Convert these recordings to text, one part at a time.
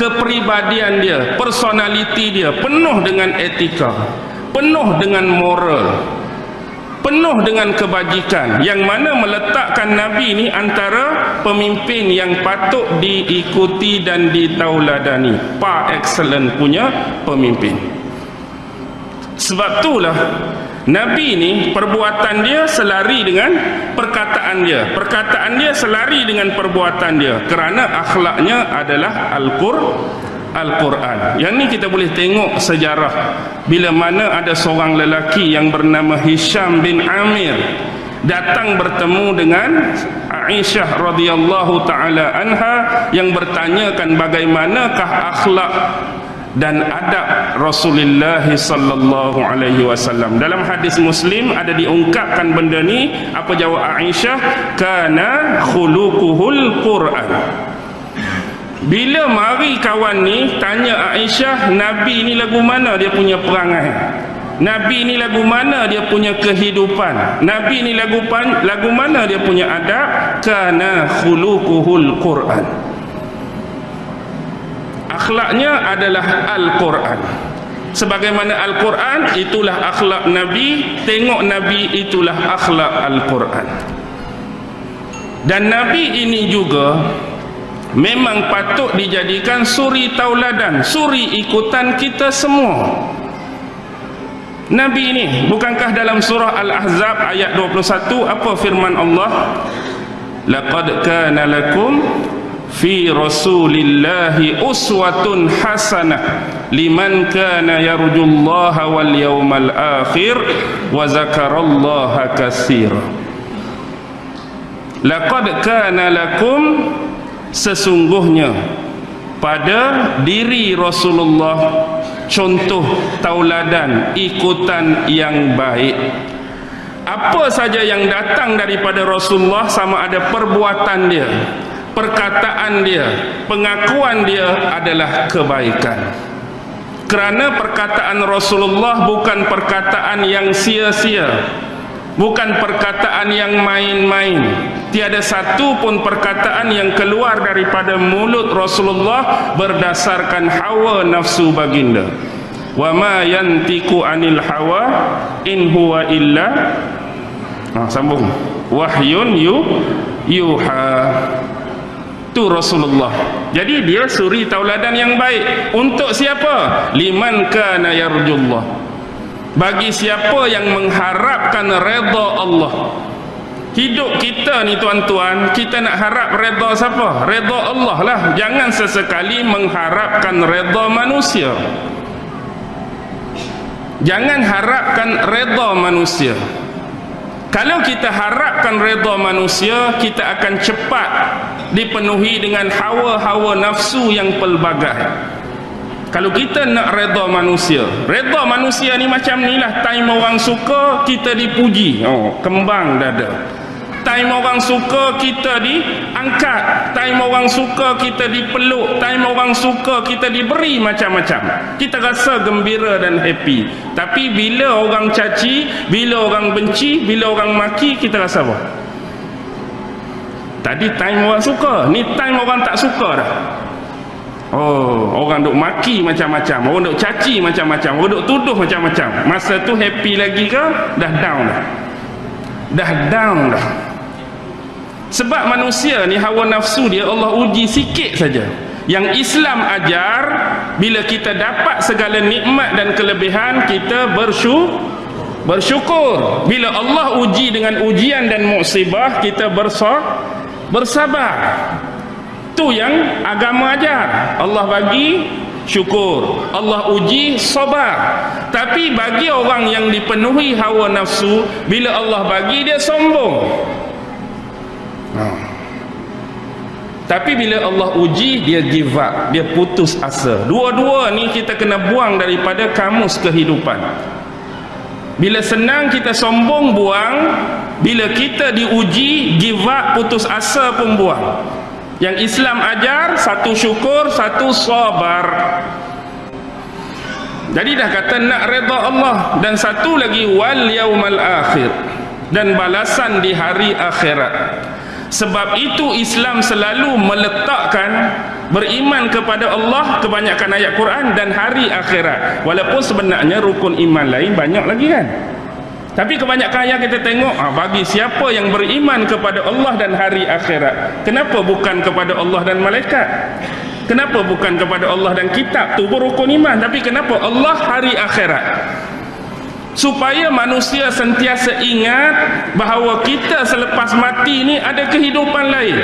kepribadian dia personality dia penuh dengan etika penuh dengan moral penuh dengan kebajikan. Yang mana meletakkan Nabi ini antara pemimpin yang patut diikuti dan ditauladani. Par excellent punya pemimpin. Sebab itulah Nabi ni perbuatan dia selari dengan perkataan dia. Perkataan dia selari dengan perbuatan dia. Kerana akhlaknya adalah Al-Qur'an. Yang ni kita boleh tengok sejarah. Bila mana ada seorang lelaki yang bernama Hisham bin Amir datang bertemu dengan Aisyah radhiyallahu taala anha yang bertanyakan bagaimanakah akhlak dan adab Rasulullah sallallahu alaihi wasallam. Dalam hadis Muslim ada diungkapkan benda ni apa jawab Aisyah kana khuluquhul Quran. Bila mari kawan ni tanya Aisyah, Nabi ni lagu mana dia punya perangai? Nabi ni lagu mana dia punya kehidupan? Nabi ni lagu pan, lagu mana dia punya adab? Kana khuluquhul Quran. Akhlaknya adalah Al-Quran. Sebagaimana Al-Quran itulah akhlak Nabi, tengok Nabi itulah akhlak Al-Quran. Dan Nabi ini juga memang patut dijadikan suri tauladan suri ikutan kita semua Nabi ini bukankah dalam surah Al-Ahzab ayat 21 apa firman Allah laqad kana lakum fi rasulillahi uswatun hasanah liman kana yarjullaha wal yawmal akhir wa zakarallaha katsira. Laqad kana lakum sesungguhnya pada diri Rasulullah contoh tauladan ikutan yang baik. Apa saja yang datang daripada Rasulullah sama ada perbuatan dia perkataan dia pengakuan dia adalah kebaikan. Kerana perkataan Rasulullah bukan perkataan yang sia-sia bukan perkataan yang main-main. Tiada satu pun perkataan yang keluar daripada mulut Rasulullah berdasarkan hawa nafsu baginda. Wa ma yantiku anil hawa in huwa illa ha, sambung. Wahyun yu yuha tu Rasulullah jadi dia suri tauladan yang baik untuk siapa liman kana yarjullah bagi siapa yang mengharapkan redha Allah Hidup kita ni tuan-tuan, kita nak harap redha siapa? Redha Allah lah. Jangan sesekali mengharapkan redha manusia. Jangan harapkan redha manusia. Kalau kita harapkan redha manusia, kita akan cepat dipenuhi dengan hawa-hawa nafsu yang pelbagai. Kalau kita nak redha manusia, redha manusia ni macam ni lah. Time orang suka, kita dipuji. Oh, kembang dada time orang suka kita diangkat time orang suka kita dipeluk time orang suka kita diberi macam-macam kita rasa gembira dan happy tapi bila orang caci bila orang benci bila orang maki kita rasa apa tadi time orang suka. Ni time orang tak suka dah. Oh, orang duk maki macam-macam, orang duk caci macam-macam, orang duk tuduh macam-macam. Masa tu happy lagi ke? Dah down dah. Dah down dah. Sebab manusia ni hawa nafsu dia Allah uji sikit saja. Yang Islam ajar bila kita dapat segala nikmat dan kelebihan kita bersyukur bersyukur. Bila Allah uji dengan ujian dan musibah kita bersa bersabar. Tu yang agama ajar. Allah bagi syukur. Allah uji sabar tapi bagi orang yang dipenuhi hawa nafsu bila Allah bagi dia sombong. Ha. Tapi bila Allah uji dia give up, dia putus asa. Dua-dua ni kita kena buang daripada kamus kehidupan. Bila senang kita sombong buang, bila kita diuji give up putus asa pun buang. Yang Islam ajar satu syukur, satu sabar. Jadi dah kata nak redha Allah dan satu lagi wal yaumal akhir dan balasan di hari akhirat sebab itu Islam selalu meletakkan beriman kepada Allah kebanyakan ayat Quran dan hari akhirat walaupun sebenarnya rukun iman lain banyak lagi kan tapi kebanyakan ayat kita tengok ha, bagi siapa yang beriman kepada Allah dan hari akhirat kenapa bukan kepada Allah dan malaikat? Kenapa bukan kepada Allah dan kitab? Tu rukun iman. Tapi kenapa Allah hari akhirat? Supaya manusia sentiasa ingat bahawa kita selepas mati ni ada kehidupan lain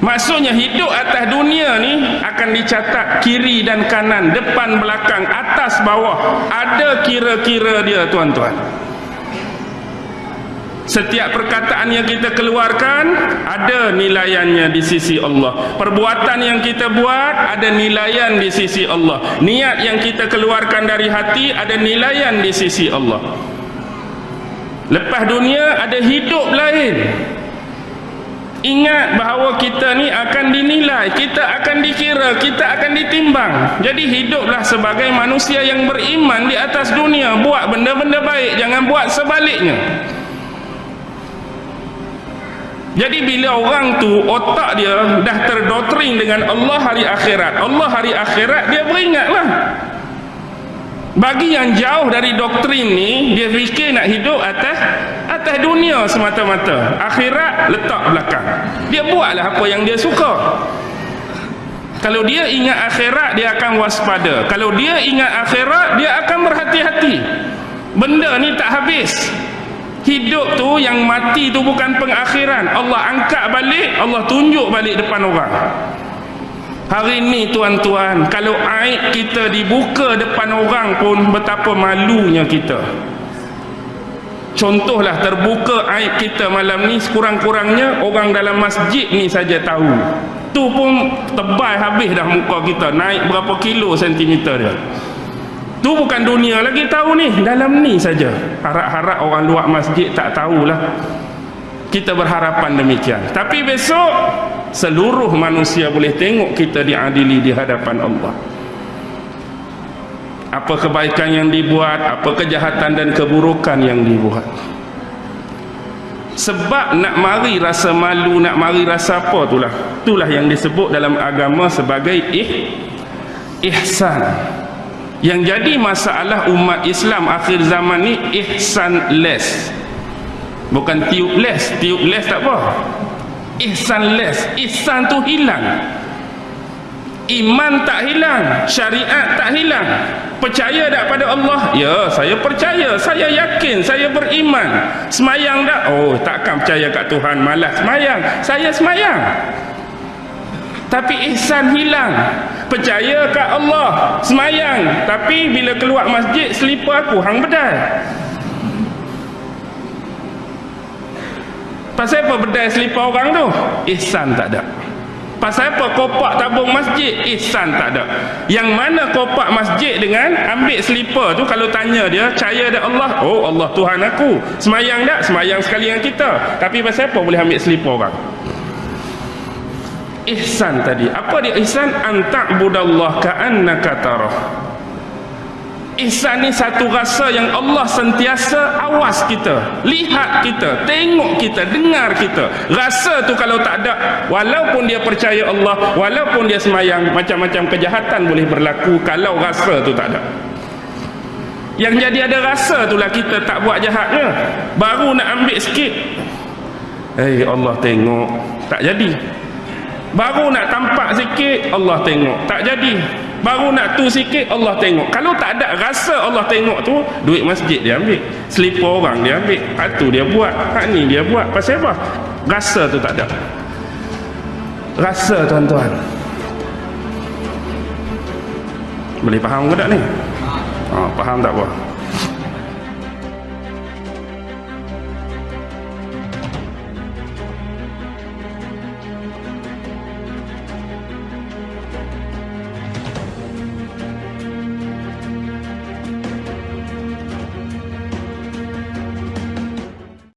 maksudnya hidup atas dunia ni akan dicatat kiri dan kanan depan belakang atas bawah. Ada kira-kira dia tuan-tuan. Setiap perkataan yang kita keluarkan ada nilaiannya di sisi Allah. Perbuatan yang kita buat ada nilaian di sisi Allah. Niat yang kita keluarkan dari hati ada nilaian di sisi Allah. Lepas dunia ada hidup lain ingat bahawa kita ni akan dinilai kita akan dikira kita akan ditimbang jadi hiduplah sebagai manusia yang beriman di atas dunia buat benda-benda baik jangan buat sebaliknya jadi bila orang tu otak dia dah terdoktrin dengan Allah hari akhirat. Allah hari akhirat dia beringatlah. Bagi yang jauh dari doktrin ni, dia fikir nak hidup atas atas dunia semata-mata. Akhirat letak belakang. Dia buatlah apa yang dia suka. Kalau dia ingat akhirat, dia akan waspada. Kalau dia ingat akhirat, dia akan berhati-hati. Benda ni tak habis hidup tu yang mati tu bukan pengakhiran Allah angkat balik Allah tunjuk balik depan orang hari ni tuan-tuan kalau aib kita dibuka depan orang pun betapa malunya kita contohlah terbuka aib kita malam ni sekurang-kurangnya orang dalam masjid ni saja tahu tu pun tebal habis dah muka kita naik berapa kilo sentimeter dia Tu bukan dunia lagi tahu ni, dalam ni saja. Harap-harap orang luar masjid tak tahulah. Kita berharapan demikian. Tapi besok seluruh manusia boleh tengok kita diadili di hadapan Allah. Apa kebaikan yang dibuat, apa kejahatan dan keburukan yang dibuat. Sebab nak mari rasa malu, nak mari rasa apa itulah. Itulah yang disebut dalam agama sebagai ih, ihsan. Yang jadi masalah umat Islam akhir zaman ni ihsan less bukan tiup less tiup less tak apa. Ihsan less ihsan tu hilang iman tak hilang syariat tak hilang. Percaya tak pada Allah? Ya saya percaya saya yakin saya beriman. Semayang tak? Oh takkan percaya kat Tuhan malas semayang. Saya semayang. Tapi ihsan hilang. Percaya kat Allah semayang. Tapi bila keluar masjid selipar aku hang bedal pasal apa bedal selipar orang tu? Ihsan tak ada pasal apa? Kopak tabung masjid? Ihsan tak ada. Yang mana kopak masjid dengan ambil selipar tu kalau tanya dia percaya ada Allah? Oh Allah Tuhan aku. Semayang tak? Semayang sekali dengan kita. Tapi pasal apa boleh ambil selipar orang? Ihsan tadi. Apa dia? Ihsan anta'budallah ka'annaka tarah ihsan ni satu rasa yang Allah sentiasa awas kita lihat kita tengok kita dengar kita. Rasa tu kalau tak ada walaupun dia percaya Allah walaupun dia semayang macam-macam kejahatan boleh berlaku kalau rasa tu tak ada. Yang jadi ada rasa tu lah kita tak buat jahatnya. Baru nak ambil sikit. Eh hey, Allah tengok. Tak jadi. Baru nak tampak sikit Allah tengok. Tak jadi baru nak tu sikit Allah tengok. Kalau tak ada rasa Allah tengok tu duit masjid dia ambil selipar orang dia ambil hak tu dia buat hak ni dia buat. Pasal apa? Rasa tu tak ada. Rasa tuan-tuan. Boleh faham ke tak ni? Ha, faham tak apa